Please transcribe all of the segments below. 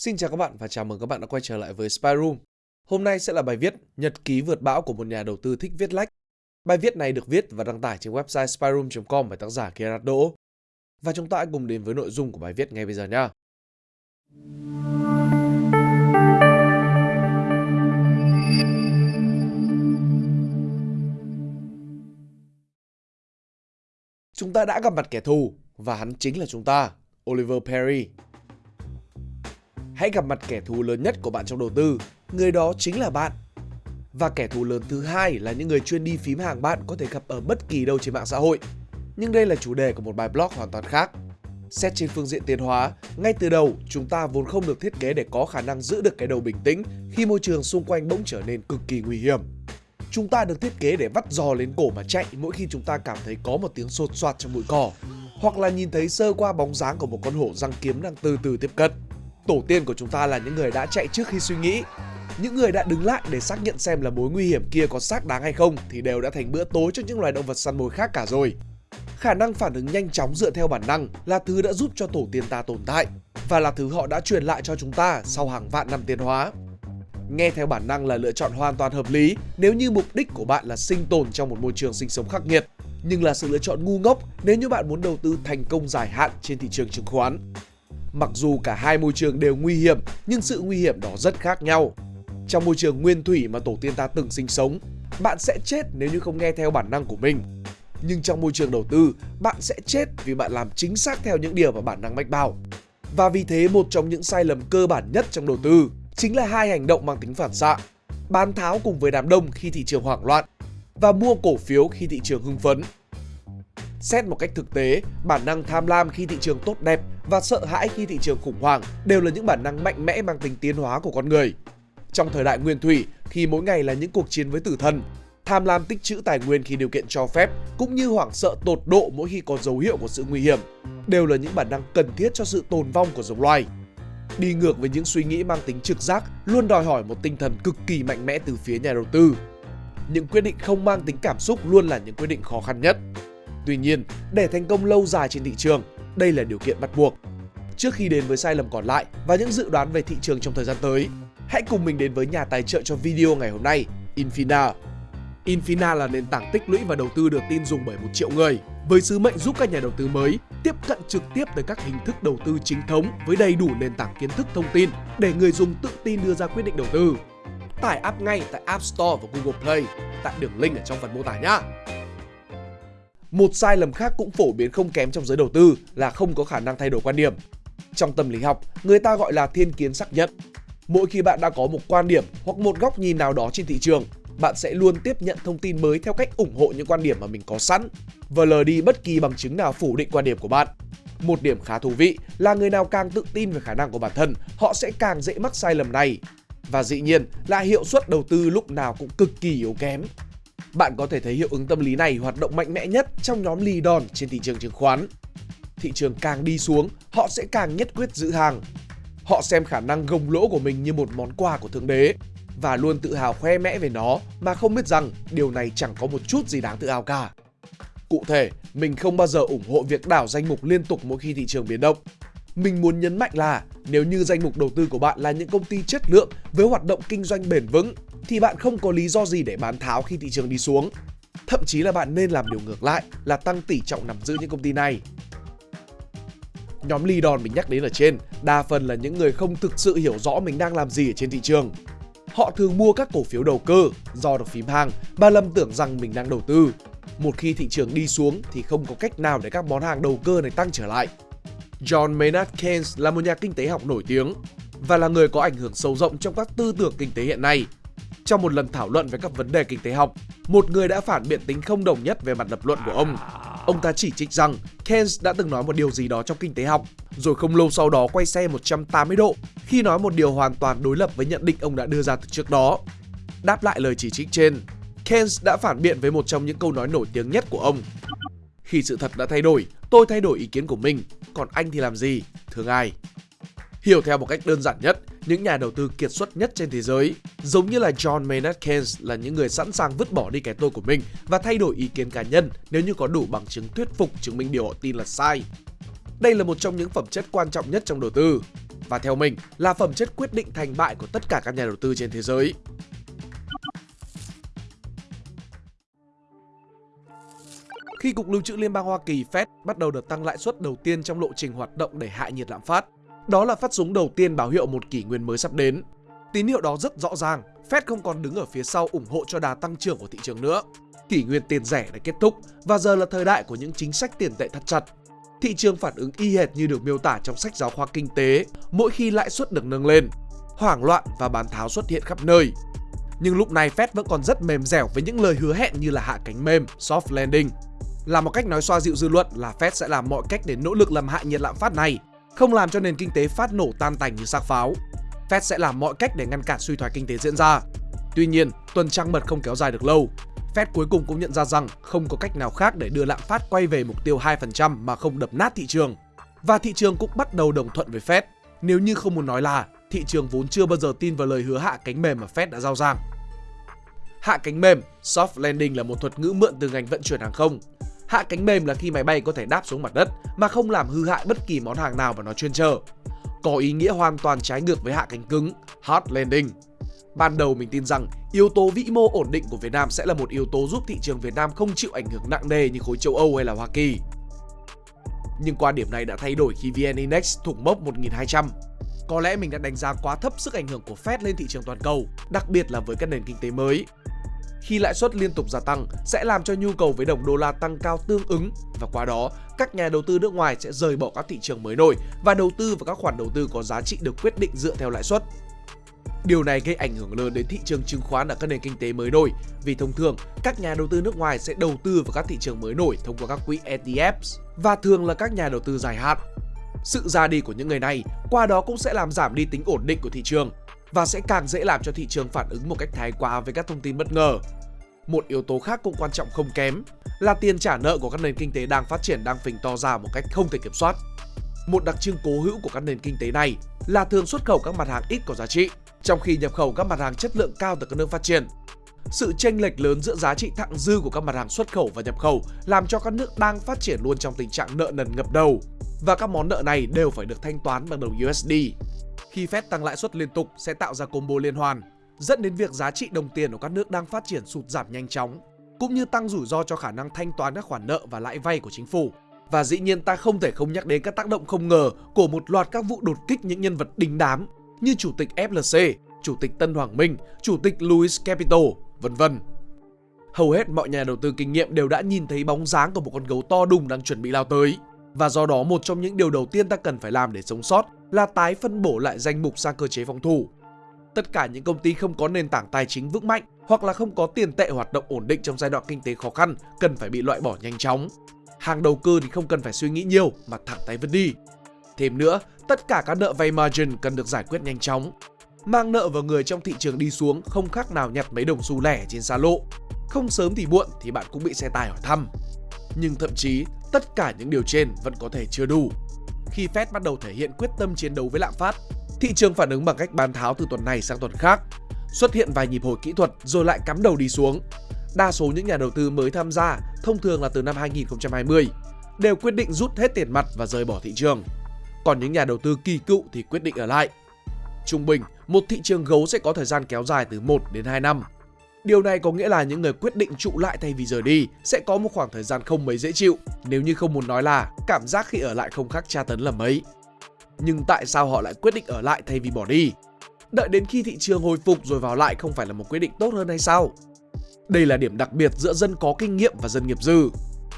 Xin chào các bạn và chào mừng các bạn đã quay trở lại với Spy Room. Hôm nay sẽ là bài viết Nhật ký vượt bão của một nhà đầu tư thích viết lách. Bài viết này được viết và đăng tải trên website spyroom.com bởi tác giả Gerard Đỗ. Và chúng ta hãy cùng đến với nội dung của bài viết ngay bây giờ nhé. Chúng ta đã gặp mặt kẻ thù và hắn chính là chúng ta, Oliver Perry. Hãy gặp mặt kẻ thù lớn nhất của bạn trong đầu tư, người đó chính là bạn. Và kẻ thù lớn thứ hai là những người chuyên đi phím hàng bạn có thể gặp ở bất kỳ đâu trên mạng xã hội. Nhưng đây là chủ đề của một bài blog hoàn toàn khác. Xét trên phương diện tiến hóa, ngay từ đầu chúng ta vốn không được thiết kế để có khả năng giữ được cái đầu bình tĩnh khi môi trường xung quanh bỗng trở nên cực kỳ nguy hiểm. Chúng ta được thiết kế để vắt giò lên cổ mà chạy mỗi khi chúng ta cảm thấy có một tiếng sột soạt trong bụi cỏ hoặc là nhìn thấy sơ qua bóng dáng của một con hổ răng kiếm đang từ từ tiếp cận. Tổ tiên của chúng ta là những người đã chạy trước khi suy nghĩ. Những người đã đứng lại để xác nhận xem là mối nguy hiểm kia có xác đáng hay không thì đều đã thành bữa tối cho những loài động vật săn mồi khác cả rồi. Khả năng phản ứng nhanh chóng dựa theo bản năng là thứ đã giúp cho tổ tiên ta tồn tại và là thứ họ đã truyền lại cho chúng ta sau hàng vạn năm tiến hóa. Nghe theo bản năng là lựa chọn hoàn toàn hợp lý nếu như mục đích của bạn là sinh tồn trong một môi trường sinh sống khắc nghiệt, nhưng là sự lựa chọn ngu ngốc nếu như bạn muốn đầu tư thành công dài hạn trên thị trường chứng khoán. Mặc dù cả hai môi trường đều nguy hiểm, nhưng sự nguy hiểm đó rất khác nhau. Trong môi trường nguyên thủy mà tổ tiên ta từng sinh sống, bạn sẽ chết nếu như không nghe theo bản năng của mình. Nhưng trong môi trường đầu tư, bạn sẽ chết vì bạn làm chính xác theo những điều mà bản năng mách bảo. Và vì thế một trong những sai lầm cơ bản nhất trong đầu tư chính là hai hành động mang tính phản xạ. Bán tháo cùng với đám đông khi thị trường hoảng loạn và mua cổ phiếu khi thị trường hưng phấn. Xét một cách thực tế, bản năng tham lam khi thị trường tốt đẹp và sợ hãi khi thị trường khủng hoảng đều là những bản năng mạnh mẽ mang tính tiến hóa của con người. Trong thời đại nguyên thủy, khi mỗi ngày là những cuộc chiến với tử thần, tham lam tích trữ tài nguyên khi điều kiện cho phép cũng như hoảng sợ tột độ mỗi khi có dấu hiệu của sự nguy hiểm đều là những bản năng cần thiết cho sự tồn vong của giống loài. Đi ngược với những suy nghĩ mang tính trực giác luôn đòi hỏi một tinh thần cực kỳ mạnh mẽ từ phía nhà đầu tư. Những quyết định không mang tính cảm xúc luôn là những quyết định khó khăn nhất. Tuy nhiên, để thành công lâu dài trên thị trường, đây là điều kiện bắt buộc. Trước khi đến với sai lầm còn lại và những dự đoán về thị trường trong thời gian tới, hãy cùng mình đến với nhà tài trợ cho video ngày hôm nay, Infina. Infina là nền tảng tích lũy và đầu tư được tin dùng bởi một triệu người, với sứ mệnh giúp các nhà đầu tư mới tiếp cận trực tiếp tới các hình thức đầu tư chính thống với đầy đủ nền tảng kiến thức thông tin để người dùng tự tin đưa ra quyết định đầu tư. Tải app ngay tại App Store và Google Play tại đường link ở trong phần mô tả nhé. Một sai lầm khác cũng phổ biến không kém trong giới đầu tư là không có khả năng thay đổi quan điểm. Trong tâm lý học, người ta gọi là thiên kiến xác nhận. Mỗi khi bạn đã có một quan điểm hoặc một góc nhìn nào đó trên thị trường, bạn sẽ luôn tiếp nhận thông tin mới theo cách ủng hộ những quan điểm mà mình có sẵn và lờ đi bất kỳ bằng chứng nào phủ định quan điểm của bạn. Một điểm khá thú vị là người nào càng tự tin về khả năng của bản thân, họ sẽ càng dễ mắc sai lầm này. Và dĩ nhiên là hiệu suất đầu tư lúc nào cũng cực kỳ yếu kém. Bạn có thể thấy hiệu ứng tâm lý này hoạt động mạnh mẽ nhất trong nhóm lì đòn trên thị trường chứng khoán. Thị trường càng đi xuống, họ sẽ càng nhất quyết giữ hàng. Họ xem khả năng gồng lỗ của mình như một món quà của Thượng Đế và luôn tự hào khoe mẽ về nó mà không biết rằng điều này chẳng có một chút gì đáng tự hào cả. Cụ thể, mình không bao giờ ủng hộ việc đảo danh mục liên tục mỗi khi thị trường biến động. Mình muốn nhấn mạnh là nếu như danh mục đầu tư của bạn là những công ty chất lượng với hoạt động kinh doanh bền vững thì bạn không có lý do gì để bán tháo khi thị trường đi xuống. Thậm chí là bạn nên làm điều ngược lại là tăng tỷ trọng nắm giữ những công ty này. Nhóm lì đòn mình nhắc đến ở trên, đa phần là những người không thực sự hiểu rõ mình đang làm gì ở trên thị trường. Họ thường mua các cổ phiếu đầu cơ do được phím hàng và lầm tưởng rằng mình đang đầu tư. Một khi thị trường đi xuống thì không có cách nào để các món hàng đầu cơ này tăng trở lại. John Maynard Keynes là một nhà kinh tế học nổi tiếng và là người có ảnh hưởng sâu rộng trong các tư tưởng kinh tế hiện nay. Trong một lần thảo luận về các vấn đề kinh tế học, một người đã phản biện tính không đồng nhất về mặt lập luận của ông. Ông ta chỉ trích rằng Keynes đã từng nói một điều gì đó trong kinh tế học, rồi không lâu sau đó quay xe 180 độ khi nói một điều hoàn toàn đối lập với nhận định ông đã đưa ra từ trước đó. Đáp lại lời chỉ trích trên, Keynes đã phản biện với một trong những câu nói nổi tiếng nhất của ông. Khi sự thật đã thay đổi, tôi thay đổi ý kiến của mình, còn anh thì làm gì? Thương ai? Hiểu theo một cách đơn giản nhất, những nhà đầu tư kiệt xuất nhất trên thế giới, giống như là John Maynard Keynes là những người sẵn sàng vứt bỏ đi cái tôi của mình và thay đổi ý kiến cá nhân nếu như có đủ bằng chứng thuyết phục chứng minh điều họ tin là sai. Đây là một trong những phẩm chất quan trọng nhất trong đầu tư. và theo mình là phẩm chất quyết định thành bại của tất cả các nhà đầu tư trên thế giới. Khi Cục Lưu trữ Liên bang Hoa Kỳ Fed bắt đầu đợt tăng lãi suất đầu tiên trong lộ trình hoạt động để hạ nhiệt lạm phát, đó là phát súng đầu tiên báo hiệu một kỷ nguyên mới sắp đến. Tín hiệu đó rất rõ ràng, Fed không còn đứng ở phía sau ủng hộ cho đà tăng trưởng của thị trường nữa. Kỷ nguyên tiền rẻ đã kết thúc và giờ là thời đại của những chính sách tiền tệ thắt chặt. Thị trường phản ứng y hệt như được miêu tả trong sách giáo khoa kinh tế mỗi khi lãi suất được nâng lên. Hoảng loạn và bán tháo xuất hiện khắp nơi. Nhưng lúc này Fed vẫn còn rất mềm dẻo với những lời hứa hẹn như là hạ cánh mềm, soft landing. Là một cách nói xoa dịu dư luận là Fed sẽ làm mọi cách để nỗ lực làm hạ nhiệt lạm phát này, không làm cho nền kinh tế phát nổ tan tành như xác pháo. Fed sẽ làm mọi cách để ngăn cản suy thoái kinh tế diễn ra. Tuy nhiên, tuần trăng mật không kéo dài được lâu. Fed cuối cùng cũng nhận ra rằng không có cách nào khác để đưa lạm phát quay về mục tiêu 2% mà không đập nát thị trường. Và thị trường cũng bắt đầu đồng thuận với Fed. Nếu như không muốn nói là thị trường vốn chưa bao giờ tin vào lời hứa hạ cánh mềm mà Fed đã giao giảng. Hạ cánh mềm, soft landing là một thuật ngữ mượn từ ngành vận chuyển hàng không. Hạ cánh mềm là khi máy bay có thể đáp xuống mặt đất mà không làm hư hại bất kỳ món hàng nào mà nó chuyên chở. Có ý nghĩa hoàn toàn trái ngược với hạ cánh cứng, hard landing. Ban đầu mình tin rằng yếu tố vĩ mô ổn định của Việt Nam sẽ là một yếu tố giúp thị trường Việt Nam không chịu ảnh hưởng nặng nề như khối châu Âu hay là Hoa Kỳ. Nhưng quan điểm này đã thay đổi khi VN Index thủng mốc 1200. Có lẽ mình đã đánh giá quá thấp sức ảnh hưởng của Fed lên thị trường toàn cầu, đặc biệt là với các nền kinh tế mới khi lãi suất liên tục gia tăng sẽ làm cho nhu cầu với đồng đô la tăng cao tương ứng và qua đó, các nhà đầu tư nước ngoài sẽ rời bỏ các thị trường mới nổi và đầu tư vào các khoản đầu tư có giá trị được quyết định dựa theo lãi suất. Điều này gây ảnh hưởng lớn đến thị trường chứng khoán ở các nền kinh tế mới nổi vì thông thường, các nhà đầu tư nước ngoài sẽ đầu tư vào các thị trường mới nổi thông qua các quỹ ETFs và thường là các nhà đầu tư dài hạn. Sự ra đi của những người này qua đó cũng sẽ làm giảm đi tính ổn định của thị trường và sẽ càng dễ làm cho thị trường phản ứng một cách thái quá với các thông tin bất ngờ. Một yếu tố khác cũng quan trọng không kém là tiền trả nợ của các nền kinh tế đang phát triển đang phình to ra một cách không thể kiểm soát. Một đặc trưng cố hữu của các nền kinh tế này là thường xuất khẩu các mặt hàng ít có giá trị, trong khi nhập khẩu các mặt hàng chất lượng cao từ các nước phát triển. Sự chênh lệch lớn giữa giá trị thặng dư của các mặt hàng xuất khẩu và nhập khẩu làm cho các nước đang phát triển luôn trong tình trạng nợ nần ngập đầu và các món nợ này đều phải được thanh toán bằng đồng USD khi Fed tăng lãi suất liên tục sẽ tạo ra combo liên hoàn, dẫn đến việc giá trị đồng tiền của các nước đang phát triển sụt giảm nhanh chóng, cũng như tăng rủi ro cho khả năng thanh toán các khoản nợ và lãi vay của chính phủ. Và dĩ nhiên ta không thể không nhắc đến các tác động không ngờ của một loạt các vụ đột kích những nhân vật đình đám như chủ tịch FLC, chủ tịch Tân Hoàng Minh, chủ tịch Louis Capital, vân vân. Hầu hết mọi nhà đầu tư kinh nghiệm đều đã nhìn thấy bóng dáng của một con gấu to đùng đang chuẩn bị lao tới. Và do đó một trong những điều đầu tiên ta cần phải làm để sống sót là tái phân bổ lại danh mục sang cơ chế phòng thủ. Tất cả những công ty không có nền tảng tài chính vững mạnh hoặc là không có tiền tệ hoạt động ổn định trong giai đoạn kinh tế khó khăn cần phải bị loại bỏ nhanh chóng. Hàng đầu cơ thì không cần phải suy nghĩ nhiều mà thẳng tay vứt đi. Thêm nữa, tất cả các nợ vay margin cần được giải quyết nhanh chóng. Mang nợ vào người trong thị trường đi xuống không khác nào nhặt mấy đồng xu lẻ trên xa lộ. Không sớm thì muộn thì bạn cũng bị xe tài hỏi thăm. Nhưng thậm chí, tất cả những điều trên vẫn có thể chưa đủ khi Fed bắt đầu thể hiện quyết tâm chiến đấu với lạm phát. Thị trường phản ứng bằng cách bán tháo từ tuần này sang tuần khác, xuất hiện vài nhịp hồi kỹ thuật rồi lại cắm đầu đi xuống. Đa số những nhà đầu tư mới tham gia, thông thường là từ năm 2020, đều quyết định rút hết tiền mặt và rời bỏ thị trường. Còn những nhà đầu tư kỳ cựu thì quyết định ở lại. Trung bình, một thị trường gấu sẽ có thời gian kéo dài từ 1 đến 2 năm. Điều này có nghĩa là những người quyết định trụ lại thay vì rời đi sẽ có một khoảng thời gian không mấy dễ chịu, nếu như không muốn nói là cảm giác khi ở lại không khác tra tấn là mấy. Nhưng tại sao họ lại quyết định ở lại thay vì bỏ đi? Đợi đến khi thị trường hồi phục rồi vào lại không phải là một quyết định tốt hơn hay sao? Đây là điểm đặc biệt giữa dân có kinh nghiệm và dân nghiệp dư.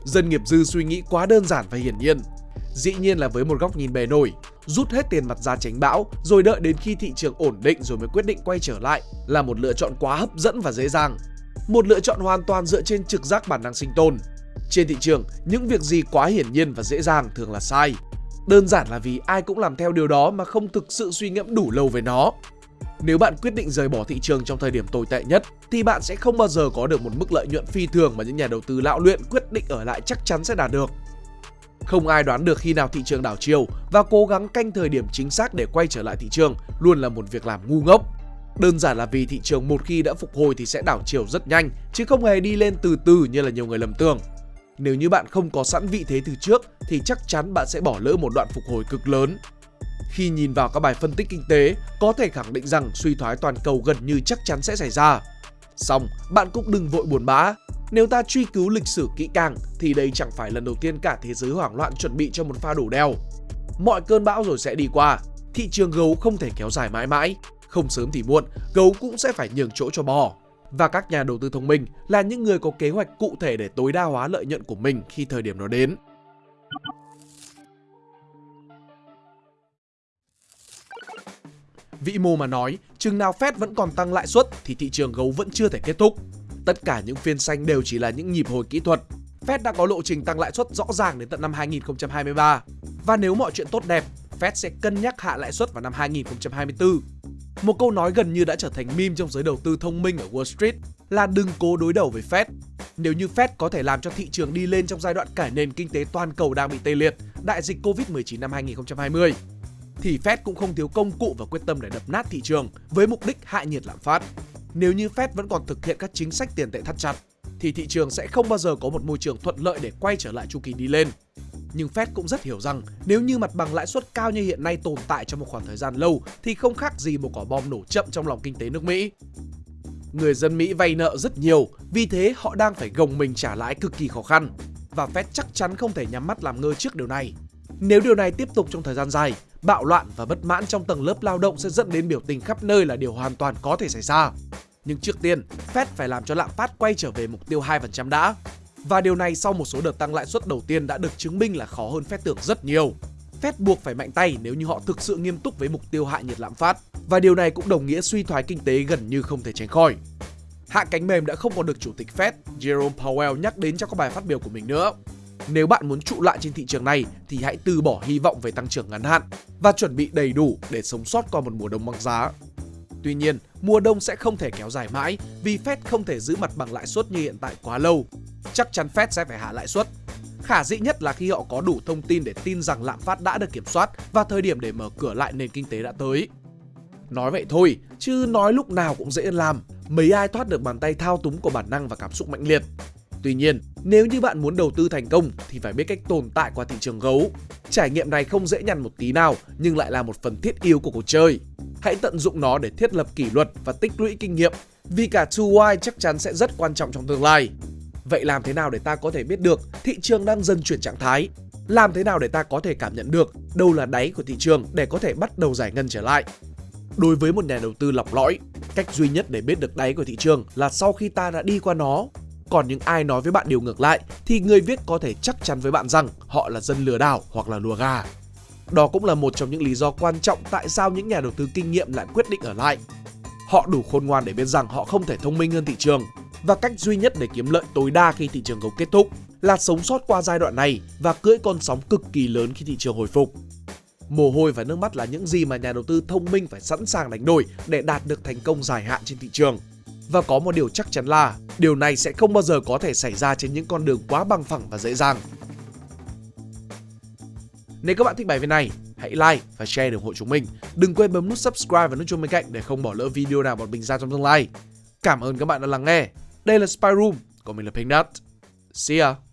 Dân nghiệp dư suy nghĩ quá đơn giản và hiển nhiên. Dĩ nhiên là với một góc nhìn bề nổi, rút hết tiền mặt ra tránh bão rồi đợi đến khi thị trường ổn định rồi mới quyết định quay trở lại là một lựa chọn quá hấp dẫn và dễ dàng. Một lựa chọn hoàn toàn dựa trên trực giác bản năng sinh tồn. Trên thị trường, những việc gì quá hiển nhiên và dễ dàng thường là sai. Đơn giản là vì ai cũng làm theo điều đó mà không thực sự suy ngẫm đủ lâu về nó. Nếu bạn quyết định rời bỏ thị trường trong thời điểm tồi tệ nhất thì bạn sẽ không bao giờ có được một mức lợi nhuận phi thường mà những nhà đầu tư lão luyện quyết định ở lại chắc chắn sẽ đạt được. Không ai đoán được khi nào thị trường đảo chiều và cố gắng canh thời điểm chính xác để quay trở lại thị trường luôn là một việc làm ngu ngốc. Đơn giản là vì thị trường một khi đã phục hồi thì sẽ đảo chiều rất nhanh chứ không hề đi lên từ từ như là nhiều người lầm tưởng. Nếu như bạn không có sẵn vị thế từ trước thì chắc chắn bạn sẽ bỏ lỡ một đoạn phục hồi cực lớn. Khi nhìn vào các bài phân tích kinh tế, có thể khẳng định rằng suy thoái toàn cầu gần như chắc chắn sẽ xảy ra. Xong, bạn cũng đừng vội buồn bã. Nếu ta truy cứu lịch sử kỹ càng thì đây chẳng phải lần đầu tiên cả thế giới hoảng loạn chuẩn bị cho một pha đổ đèo. Mọi cơn bão rồi sẽ đi qua, thị trường gấu không thể kéo dài mãi mãi. Không sớm thì muộn, gấu cũng sẽ phải nhường chỗ cho bò. Và các nhà đầu tư thông minh là những người có kế hoạch cụ thể để tối đa hóa lợi nhuận của mình khi thời điểm nó đến. Vĩ mô mà nói, chừng nào Fed vẫn còn tăng lãi suất thì thị trường gấu vẫn chưa thể kết thúc. Tất cả những phiên xanh đều chỉ là những nhịp hồi kỹ thuật. Fed đã có lộ trình tăng lãi suất rõ ràng đến tận năm 2023. Và nếu mọi chuyện tốt đẹp, Fed sẽ cân nhắc hạ lãi suất vào năm 2024. Một câu nói gần như đã trở thành meme trong giới đầu tư thông minh ở Wall Street là đừng cố đối đầu với Fed. Nếu như Fed có thể làm cho thị trường đi lên trong giai đoạn cả nền kinh tế toàn cầu đang bị tê liệt, đại dịch Covid-19 năm 2020, thì Fed cũng không thiếu công cụ và quyết tâm để đập nát thị trường với mục đích hạ nhiệt lạm phát. Nếu như Fed vẫn còn thực hiện các chính sách tiền tệ thắt chặt, thì thị trường sẽ không bao giờ có một môi trường thuận lợi để quay trở lại chu kỳ đi lên. Nhưng Fed cũng rất hiểu rằng nếu như mặt bằng lãi suất cao như hiện nay tồn tại trong một khoảng thời gian lâu thì không khác gì một quả bom nổ chậm trong lòng kinh tế nước Mỹ. Người dân Mỹ vay nợ rất nhiều, vì thế họ đang phải gồng mình trả lãi cực kỳ khó khăn. Và Fed chắc chắn không thể nhắm mắt làm ngơ trước điều này. Nếu điều này tiếp tục trong thời gian dài, bạo loạn và bất mãn trong tầng lớp lao động sẽ dẫn đến biểu tình khắp nơi là điều hoàn toàn có thể xảy ra. Nhưng trước tiên, Fed phải làm cho lạm phát quay trở về mục tiêu 2% đã. Và điều này sau một số đợt tăng lãi suất đầu tiên đã được chứng minh là khó hơn Fed tưởng rất nhiều. Fed buộc phải mạnh tay nếu như họ thực sự nghiêm túc với mục tiêu hạ nhiệt lạm phát. Và điều này cũng đồng nghĩa suy thoái kinh tế gần như không thể tránh khỏi. Hạ cánh mềm đã không còn được Chủ tịch Fed Jerome Powell nhắc đến trong các bài phát biểu của mình nữa. Nếu bạn muốn trụ lại trên thị trường này thì hãy từ bỏ hy vọng về tăng trưởng ngắn hạn và chuẩn bị đầy đủ để sống sót qua một mùa đông băng giá. Tuy nhiên, mùa đông sẽ không thể kéo dài mãi vì Fed không thể giữ mặt bằng lãi suất như hiện tại quá lâu. Chắc chắn Fed sẽ phải hạ lãi suất. Khả dĩ nhất là khi họ có đủ thông tin để tin rằng lạm phát đã được kiểm soát và thời điểm để mở cửa lại nền kinh tế đã tới. Nói vậy thôi, chứ nói lúc nào cũng dễ làm, mấy ai thoát được bàn tay thao túng của bản năng và cảm xúc mạnh liệt. Tuy nhiên, nếu như bạn muốn đầu tư thành công thì phải biết cách tồn tại qua thị trường gấu. Trải nghiệm này không dễ nhằn một tí nào nhưng lại là một phần thiết yếu của cuộc chơi. Hãy tận dụng nó để thiết lập kỷ luật và tích lũy kinh nghiệm vì cả 2Y chắc chắn sẽ rất quan trọng trong tương lai. Vậy làm thế nào để ta có thể biết được thị trường đang dần chuyển trạng thái? Làm thế nào để ta có thể cảm nhận được đâu là đáy của thị trường để có thể bắt đầu giải ngân trở lại? Đối với một nhà đầu tư lọc lõi, cách duy nhất để biết được đáy của thị trường là sau khi ta đã đi qua nó còn những ai nói với bạn điều ngược lại thì người viết có thể chắc chắn với bạn rằng họ là dân lừa đảo hoặc là lùa gà. Đó cũng là một trong những lý do quan trọng tại sao những nhà đầu tư kinh nghiệm lại quyết định ở lại. Họ đủ khôn ngoan để biết rằng họ không thể thông minh hơn thị trường và cách duy nhất để kiếm lợi tối đa khi thị trường gấu kết thúc là sống sót qua giai đoạn này và cưỡi con sóng cực kỳ lớn khi thị trường hồi phục. Mồ hôi và nước mắt là những gì mà nhà đầu tư thông minh phải sẵn sàng đánh đổi để đạt được thành công dài hạn trên thị trường. Và có một điều chắc chắn là điều này sẽ không bao giờ có thể xảy ra trên những con đường quá bằng phẳng và dễ dàng. Nếu các bạn thích bài viết này, hãy like và share để ủng hộ chúng mình. Đừng quên bấm nút subscribe và nút chuông bên cạnh để không bỏ lỡ video nào bọn mình ra trong tương lai. Cảm ơn các bạn đã lắng nghe. Đây là Spy Room, còn mình là Pink Nut. See ya!